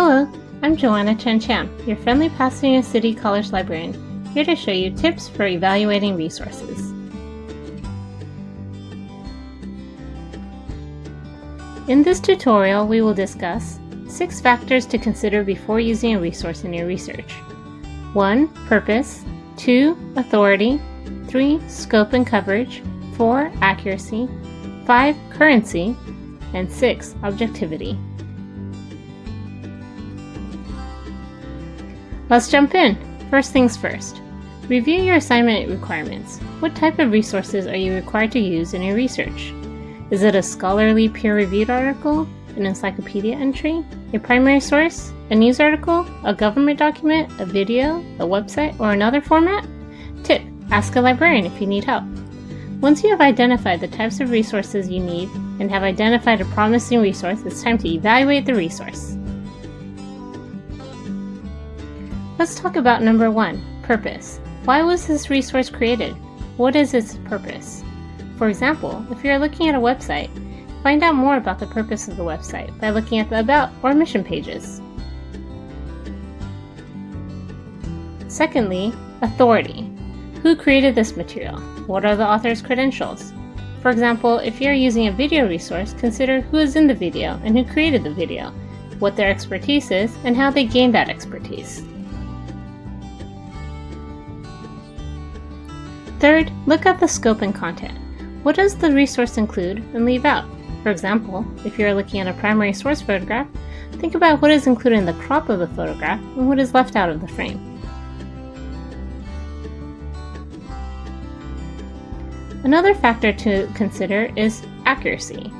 Hello, I'm Joanna Chen Cham, your friendly Pasadena City College librarian, here to show you tips for evaluating resources. In this tutorial, we will discuss six factors to consider before using a resource in your research. 1. Purpose 2. Authority 3. Scope and coverage 4. Accuracy 5. Currency and 6. Objectivity. Let's jump in! First things first. Review your assignment requirements. What type of resources are you required to use in your research? Is it a scholarly peer-reviewed article, an encyclopedia entry, a primary source, a news article, a government document, a video, a website, or another format? Tip, ask a librarian if you need help. Once you have identified the types of resources you need and have identified a promising resource, it's time to evaluate the resource. Let's talk about number one, purpose. Why was this resource created? What is its purpose? For example, if you're looking at a website, find out more about the purpose of the website by looking at the About or Mission pages. Secondly, authority. Who created this material? What are the author's credentials? For example, if you're using a video resource, consider who is in the video and who created the video, what their expertise is, and how they gained that expertise. Third, look at the scope and content. What does the resource include and leave out? For example, if you're looking at a primary source photograph, think about what is included in the crop of the photograph and what is left out of the frame. Another factor to consider is accuracy.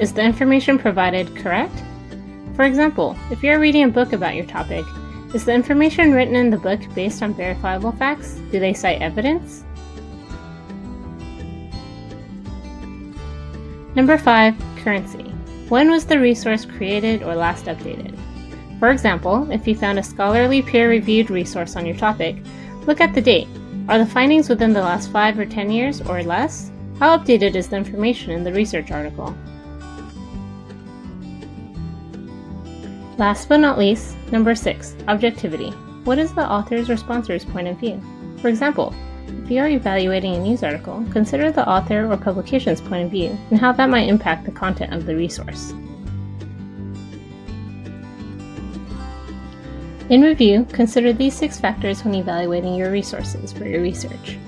Is the information provided correct? For example, if you're reading a book about your topic, is the information written in the book based on verifiable facts? Do they cite evidence? Number 5. Currency. When was the resource created or last updated? For example, if you found a scholarly peer-reviewed resource on your topic, look at the date. Are the findings within the last 5 or 10 years or less? How updated is the information in the research article? Last but not least, number 6. Objectivity. What is the author's or sponsor's point of view? For example, if you are evaluating a news article, consider the author or publication's point of view and how that might impact the content of the resource. In review, consider these six factors when evaluating your resources for your research.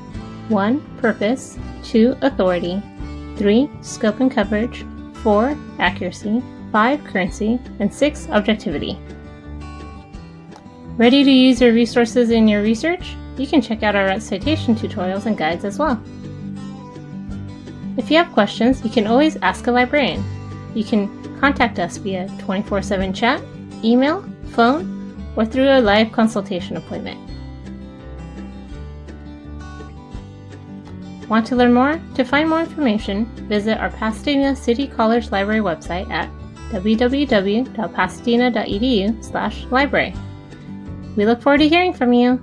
1. Purpose 2. Authority 3. Scope and coverage 4. Accuracy 5. Currency and 6. Objectivity. Ready to use your resources in your research? You can check out our citation tutorials and guides as well. If you have questions, you can always ask a librarian. You can contact us via 24-7 chat, email, phone, or through a live consultation appointment. Want to learn more? To find more information, visit our Pasadena City College Library website at www.pasadena.edu library. We look forward to hearing from you.